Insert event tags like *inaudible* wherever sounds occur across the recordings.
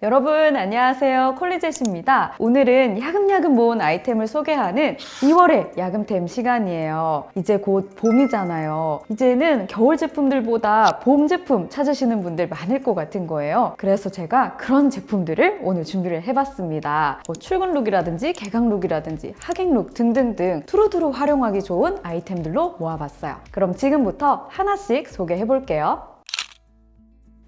여러분 안녕하세요. 콜리젯입니다. 오늘은 야금야금 모은 아이템을 소개하는 2월의 야금템 시간이에요. 이제 곧 봄이잖아요. 이제는 겨울 제품들보다 봄 제품 찾으시는 분들 많을 것 같은 거예요. 그래서 제가 그런 제품들을 오늘 준비를 해봤습니다. 뭐 출근 룩이라든지 개강 룩이라든지 하객 룩 등등등 두루두루 활용하기 좋은 아이템들로 모아봤어요. 그럼 지금부터 하나씩 소개해 볼게요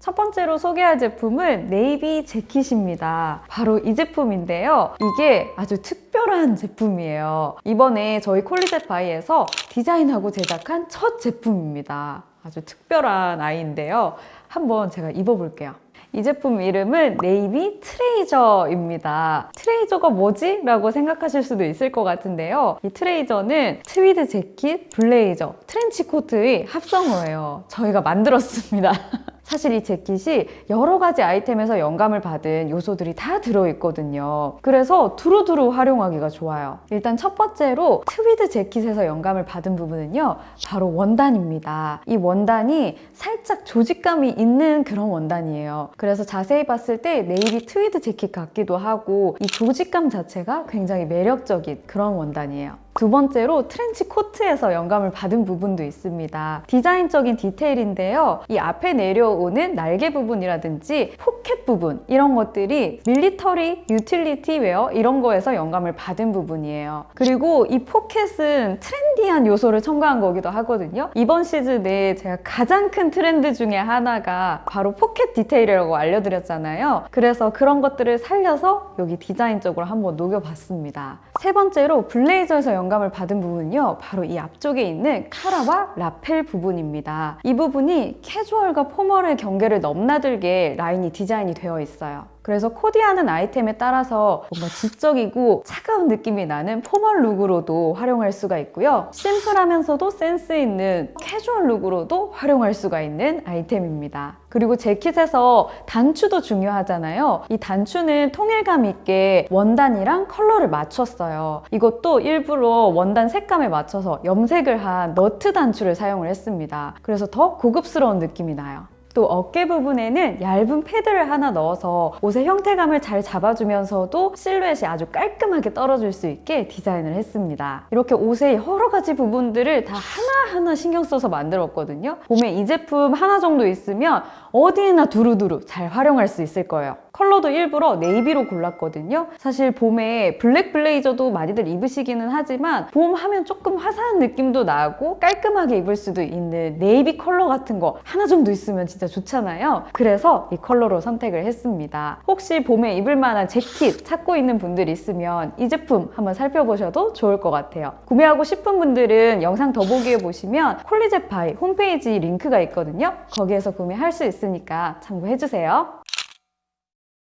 첫 번째로 소개할 제품은 네이비 재킷입니다. 바로 이 제품인데요. 이게 아주 특별한 제품이에요. 이번에 저희 콜리젯 바이에서 디자인하고 제작한 첫 제품입니다. 아주 특별한 아이인데요. 한번 제가 입어볼게요. 이 제품 이름은 네이비 트레이저입니다. 트레이저가 뭐지? 라고 생각하실 수도 있을 것 같은데요. 이 트레이저는 트위드 재킷, 블레이저, 트렌치 코트의 합성어예요. 저희가 만들었습니다. *laughs* 사실 이 재킷이 여러 가지 아이템에서 영감을 받은 요소들이 다 들어있거든요. 그래서 두루두루 활용하기가 좋아요. 일단 첫 번째로 트위드 재킷에서 영감을 받은 부분은요. 바로 원단입니다. 이 원단이 살짝 조직감이 있는 그런 원단이에요. 그래서 자세히 봤을 때 네이비 트위드 재킷 같기도 하고 이 조직감 자체가 굉장히 매력적인 그런 원단이에요. 두 번째로 트렌치 코트에서 영감을 받은 부분도 있습니다. 디자인적인 디테일인데요. 이 앞에 내려오는 날개 부분이라든지 포켓 부분 이런 것들이 밀리터리, 유틸리티 웨어 이런 거에서 영감을 받은 부분이에요. 그리고 이 포켓은 트렌디한 요소를 첨가한 거기도 하거든요. 이번 시즌에 제가 가장 큰 트렌드 중에 하나가 바로 포켓 디테일이라고 알려드렸잖아요. 그래서 그런 것들을 살려서 여기 디자인적으로 한번 녹여봤습니다. 세 번째로 블레이저에서 영감을 받은 부분은요 바로 이 앞쪽에 있는 카라와 라펠 부분입니다. 이 부분이 캐주얼과 포멀의 경계를 넘나들게 라인이 디자인이 되어 있어요 그래서 코디하는 아이템에 따라서 뭔가 지적이고 차가운 느낌이 나는 포멀 룩으로도 활용할 수가 있고요. 심플하면서도 센스 있는 캐주얼 룩으로도 활용할 수가 있는 아이템입니다. 그리고 재킷에서 단추도 중요하잖아요. 이 단추는 통일감 있게 원단이랑 컬러를 맞췄어요. 이것도 일부러 원단 색감에 맞춰서 염색을 한 너트 단추를 사용을 했습니다. 그래서 더 고급스러운 느낌이 나요. 또 어깨 부분에는 얇은 패드를 하나 넣어서 옷의 형태감을 잘 잡아주면서도 실루엣이 아주 깔끔하게 떨어질 수 있게 디자인을 했습니다. 이렇게 옷의 여러 가지 부분들을 다 하나하나 신경 써서 만들었거든요. 봄에 이 제품 하나 정도 있으면 어디나 두루두루 잘 활용할 수 있을 거예요. 컬러도 일부러 네이비로 골랐거든요. 사실 봄에 블랙 블레이저도 많이들 입으시기는 하지만 봄 하면 조금 화사한 느낌도 나고 깔끔하게 입을 수도 있는 네이비 컬러 같은 거 하나 정도 있으면 진짜 좋잖아요. 그래서 이 컬러로 선택을 했습니다. 혹시 봄에 입을 만한 재킷 찾고 있는 분들 있으면 이 제품 한번 살펴보셔도 좋을 것 같아요. 구매하고 싶은 분들은 영상 더보기에 보시면 콜리젯파이 홈페이지 링크가 있거든요. 거기에서 구매할 수 있 으니까 참고해 주세요.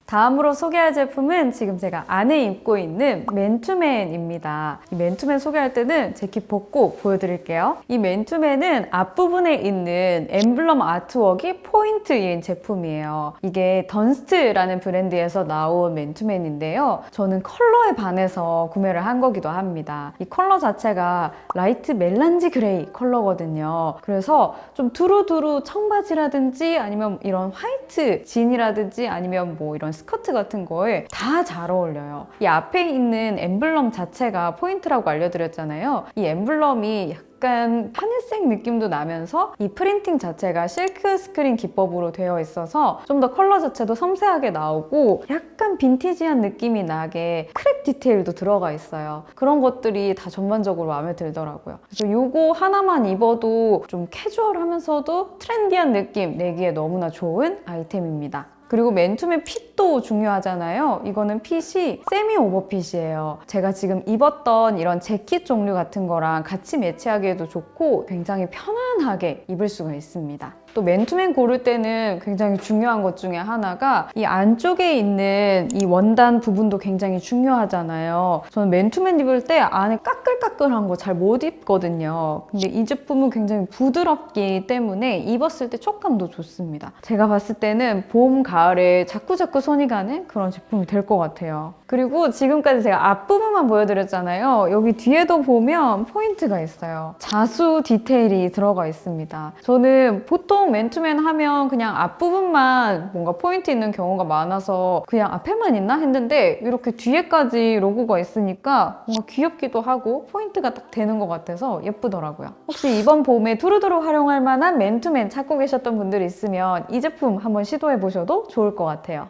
다음으로 소개할 제품은 지금 제가 안에 입고 있는 맨투맨입니다. 이 맨투맨 소개할 때는 재킷 벗고 보여드릴게요. 이 맨투맨은 앞부분에 있는 엠블럼 아트웍이 포인트인 제품이에요. 이게 던스트라는 브랜드에서 나온 맨투맨인데요. 저는 컬러에 반해서 구매를 한 거기도 합니다. 이 컬러 자체가 light melange grey 컬러거든요. 그래서 좀 두루두루 청바지라든지 아니면 이런 화이트 진이라든지 아니면 뭐 이런 스커트 같은 거에 다 잘 어울려요. 이 앞에 있는 엠블럼 자체가 포인트라고 알려드렸잖아요. 이 엠블럼이 약간 하늘색 느낌도 나면서 이 프린팅 자체가 실크 스크린 기법으로 되어 있어서 좀 더 컬러 자체도 섬세하게 나오고 약간 빈티지한 느낌이 나게 crack 디테일도 들어가 있어요. 그런 것들이 다 전반적으로 마음에 들더라고요. 그래서 이거 하나만 입어도 좀 캐주얼하면서도 트렌디한 느낌 내기에 너무나 좋은 아이템입니다. 그리고 맨투맨 핏도 중요하잖아요. 이거는 핏이 세미 오버핏이에요. 제가 지금 입었던 이런 재킷 종류 같은 거랑 같이 매치하기에도 좋고 굉장히 편안하게 입을 수가 있습니다. 또 맨투맨 고를 때는 굉장히 중요한 것 중에 하나가 이 안쪽에 있는 이 원단 부분도 굉장히 중요하잖아요. 저는 맨투맨 입을 때 안에 까끌까끌한 거 잘 못 입거든요. 근데 이 제품은 굉장히 부드럽기 때문에 입었을 때 촉감도 좋습니다. 제가 봤을 때는 봄, 가을에 자꾸자꾸 손이 가는 그런 제품이 될 것 같아요. 그리고 지금까지 제가 앞부분만 보여드렸잖아요. 여기 뒤에도 보면 포인트가 있어요. 자수 디테일이 들어가 있습니다. 저는 보통 맨투맨 하면 그냥 앞부분만 뭔가 포인트 있는 경우가 많아서 그냥 앞에만 있나 했는데 이렇게 뒤에까지 로고가 있으니까 뭔가 귀엽기도 하고 포인트가 딱 되는 것 같아서 예쁘더라고요. 혹시 이번 봄에 두루두루 활용할 만한 맨투맨 찾고 계셨던 분들 있으면 이 제품 한번 시도해 보셔도 좋을 것 같아요.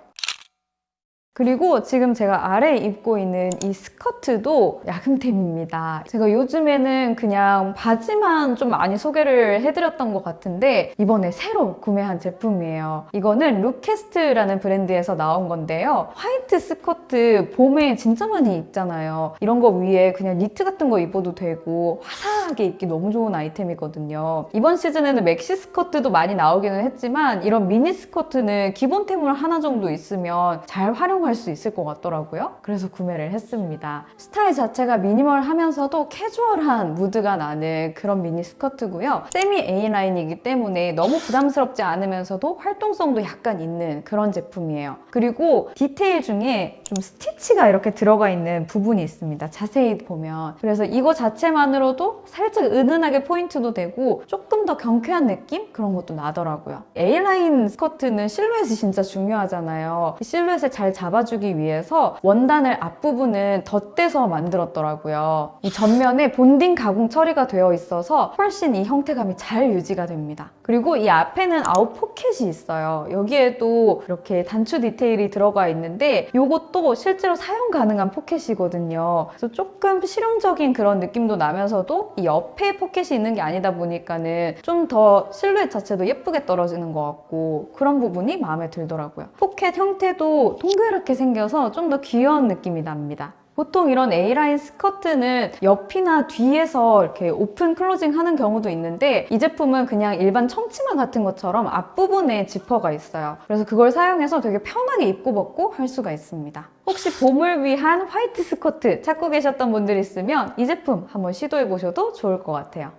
그리고 지금 제가 아래에 입고 있는 이 스커트도 야금템입니다. 제가 요즘에는 그냥 바지만 좀 많이 소개를 해드렸던 것 같은데 이번에 새로 구매한 제품이에요. 이거는 루캐스트라는 브랜드에서 나온 건데요. 화이트 스커트 봄에 진짜 많이 입잖아요. 이런 거 위에 그냥 니트 같은 거 입어도 되고 화사 하게 입기 너무 좋은 아이템이거든요. 이번 시즌에는 맥시 스커트도 많이 나오기는 했지만 이런 미니 스커트는 기본템으로 하나 정도 있으면 잘 활용할 수 있을 것 같더라고요. 그래서 구매를 했습니다. 스타일 자체가 미니멀하면서도 캐주얼한 무드가 나는 그런 미니 스커트고요. semi A라인이기 때문에 너무 부담스럽지 않으면서도 활동성도 약간 있는 그런 제품이에요. 그리고 디테일 중에 좀 스티치가 이렇게 들어가 있는 부분이 있습니다. 자세히 보면. 그래서 이거 자체만으로도 살짝 은은하게 포인트도 되고 조금 더 경쾌한 느낌? 그런 것도 나더라고요. A라인 스커트는 실루엣이 진짜 중요하잖아요. 이 실루엣을 잘 잡아주기 위해서 원단을 앞부분은 덧대서 만들었더라고요. 이 전면에 bonding 가공 처리가 되어 있어서 훨씬 이 형태감이 잘 유지가 됩니다. 그리고 이 앞에는 아웃 포켓이 있어요. 여기에도 이렇게 단추 디테일이 들어가 있는데 이것도 실제로 사용 가능한 포켓이거든요. 그래서 조금 실용적인 그런 느낌도 나면서도 이 옆에 포켓이 있는 게 아니다 보니까는 좀 더 실루엣 자체도 예쁘게 떨어지는 것 같고 그런 부분이 마음에 들더라고요. 포켓 형태도 동그랗게 생겨서 좀 더 귀여운 느낌이 납니다. 보통 이런 A라인 스커트는 옆이나 뒤에서 이렇게 open closing 하는 경우도 있는데 이 제품은 그냥 일반 청치마 같은 것처럼 앞부분에 지퍼가 있어요. 그래서 그걸 사용해서 되게 편하게 입고 벗고 할 수가 있습니다. 혹시 봄을 위한 화이트 스커트 찾고 계셨던 분들 있으면 이 제품 한번 시도해 보셔도 좋을 것 같아요.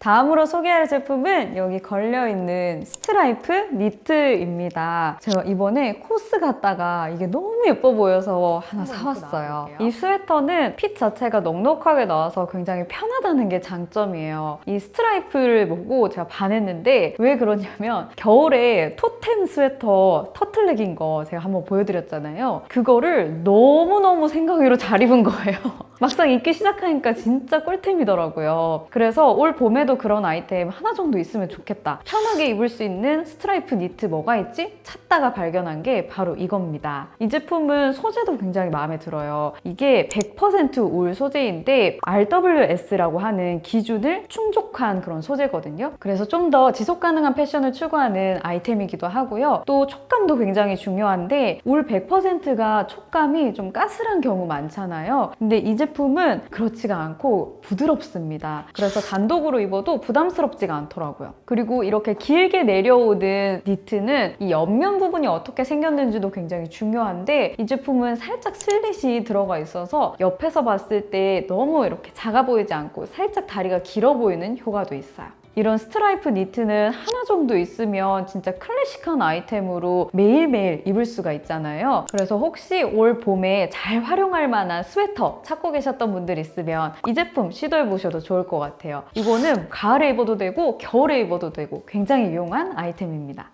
다음으로 소개할 제품은 여기 걸려있는 스트라이프 니트입니다. 제가 이번에 코스 갔다가 이게 너무 예뻐 보여서 하나 사왔어요. 이 스웨터는 핏 자체가 넉넉하게 나와서 굉장히 편하다는 게 장점이에요. 이 스트라이프를 보고 제가 반했는데 왜 그러냐면 겨울에 토템 스웨터 터틀넥인 거 제가 한번 보여드렸잖아요. 그거를 너무너무 생각 외로 잘 입은 거예요. *laughs* 막상 입기 시작하니까 진짜 꿀템이더라고요. 그래서 올 봄에도 그런 아이템 하나 정도 있으면 좋겠다. 편하게 입을 수 있는 스트라이프 니트 뭐가 있지? 찾다가 발견한 게 바로 이겁니다. 이 제품은 소재도 굉장히 마음에 들어요. 이게 100%울 소재인데 RWS라고 하는 기준을 충족한 그런 소재거든요. 그래서 좀 더 지속 가능한 패션을 추구하는 아이템이기도 하고요. 또 촉감도 굉장히 중요한데 울 100%가 촉감이 좀 까슬한 경우 많잖아요. 근데 이 제품 은 그렇지가 않고 부드럽습니다. 그래서 단독으로 입어도 부담스럽지가 않더라고요. 그리고 이렇게 길게 내려오는 니트는 이 옆면 부분이 어떻게 생겼는지도 굉장히 중요한데 이 제품은 살짝 슬릿이 들어가 있어서 옆에서 봤을 때 너무 이렇게 작아 보이지 않고 살짝 다리가 길어 보이는 효과도 있어요. 이런 스트라이프 니트는 하나 정도 있으면 진짜 클래식한 아이템으로 매일매일 입을 수가 있잖아요. 그래서 혹시 올 봄에 잘 활용할 만한 스웨터 찾고 계셨던 분들 있으면 이 제품 시도해 보셔도 좋을 것 같아요. 이거는 가을에 입어도 되고 겨울에 입어도 되고 굉장히 유용한 아이템입니다.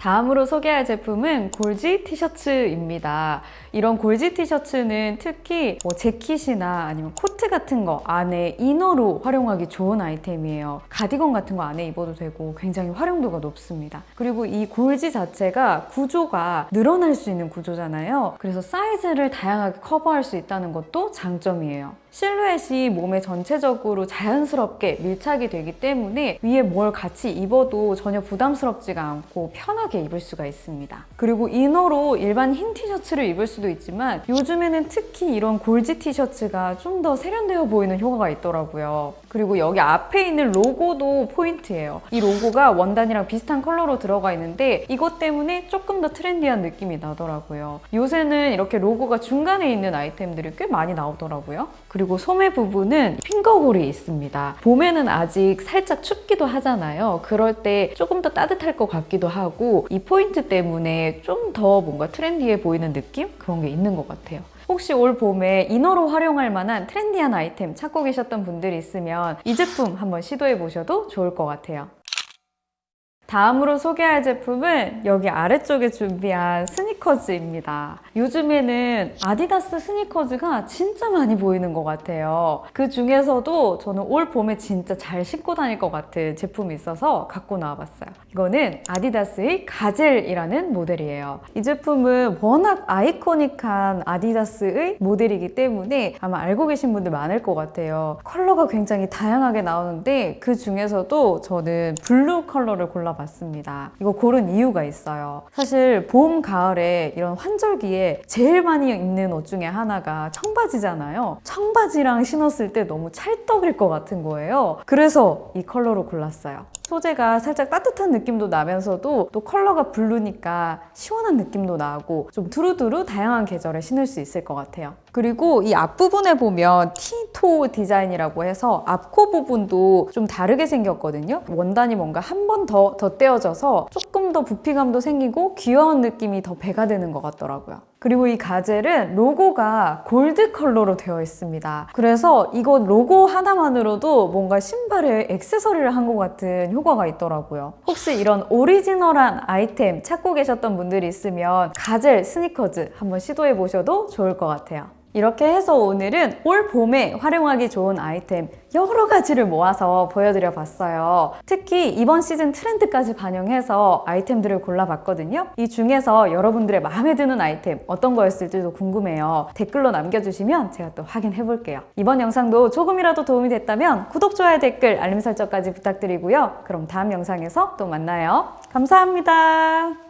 다음으로 소개할 제품은 골지 티셔츠입니다. 이런 골지 티셔츠는 특히 뭐 재킷이나 아니면 코트 같은 거 안에 inner로 활용하기 좋은 아이템이에요. 가디건 같은 거 안에 입어도 되고 굉장히 활용도가 높습니다. 그리고 이 골지 자체가 구조가 늘어날 수 있는 구조잖아요. 그래서 사이즈를 다양하게 커버할 수 있다는 것도 장점이에요. 실루엣이 몸에 전체적으로 자연스럽게 밀착이 되기 때문에 위에 뭘 같이 입어도 전혀 부담스럽지가 않고 편하게 입을 수가 있습니다. 그리고 이너로 일반 흰 티셔츠를 입을 수도 있지만 요즘에는 특히 이런 골지 티셔츠가 좀 더 세련되어 보이는 효과가 있더라고요. 그리고 여기 앞에 있는 로고도 포인트예요. 이 로고가 원단이랑 비슷한 컬러로 들어가 있는데 이것 때문에 조금 더 트렌디한 느낌이 나더라고요. 요새는 이렇게 로고가 중간에 있는 아이템들이 꽤 많이 나오더라고요. 그리고 소매 부분은 finger hole이 있습니다. 봄에는 아직 살짝 춥기도 하잖아요. 그럴 때 조금 더 따뜻할 것 같기도 하고 이 포인트 때문에 좀 더 뭔가 트렌디해 보이는 느낌? 그런 게 있는 것 같아요. 혹시 올 봄에 이너로 활용할 만한 트렌디한 아이템 찾고 계셨던 분들이 있으면 이 제품 한번 시도해 보셔도 좋을 것 같아요. 다음으로 소개할 제품은 여기 아래쪽에 준비한 스니커즈입니다. 요즘에는 아디다스 스니커즈가 진짜 많이 보이는 것 같아요. 그 중에서도 저는 올 봄에 진짜 잘 신고 다닐 것 같은 제품이 있어서 갖고 나와봤어요. 이거는 아디다스의 가젤이라는 모델이에요. 이 제품은 워낙 아이코닉한 아디다스의 모델이기 때문에 아마 알고 계신 분들 많을 것 같아요. 컬러가 굉장히 다양하게 나오는데 그 중에서도 저는 블루 컬러를 골라봤어요. 봤습니다. 이거 고른 이유가 있어요. 사실 봄, 가을에 이런 환절기에 제일 많이 입는 옷 중에 하나가 청바지잖아요. 청바지랑 신었을 때 너무 찰떡일 것 같은 거예요. 그래서 이 컬러로 골랐어요. 소재가 살짝 따뜻한 느낌도 나면서도 또 컬러가 블루니까 시원한 느낌도 나고 좀 두루두루 다양한 계절에 신을 수 있을 것 같아요. 그리고 이 앞부분에 보면 T-toe 디자인이라고 해서 앞코 부분도 좀 다르게 생겼거든요. 원단이 뭔가 한 번 더 덧대어져서 조금 더 부피감도 생기고 귀여운 느낌이 더 배가 되는 것 같더라고요. 그리고 이 가젤은 로고가 골드 컬러로 되어 있습니다. 그래서 이거 로고 하나만으로도 뭔가 신발에 액세서리를 한 것 같은 효과가 있더라고요. 혹시 이런 오리지널한 아이템 찾고 계셨던 분들이 있으면 가젤 스니커즈 한번 시도해 보셔도 좋을 것 같아요. 이렇게 해서 오늘은 올 봄에 활용하기 좋은 아이템 여러 가지를 모아서 보여드려 봤어요. 특히 이번 시즌 트렌드까지 반영해서 아이템들을 골라봤거든요. 이 중에서 여러분들의 마음에 드는 아이템 어떤 거였을지도 궁금해요. 댓글로 남겨주시면 제가 또 확인해 볼게요. 이번 영상도 조금이라도 도움이 됐다면 구독, 좋아요, 댓글, 알림 설정까지 부탁드리고요. 그럼 다음 영상에서 또 만나요. 감사합니다.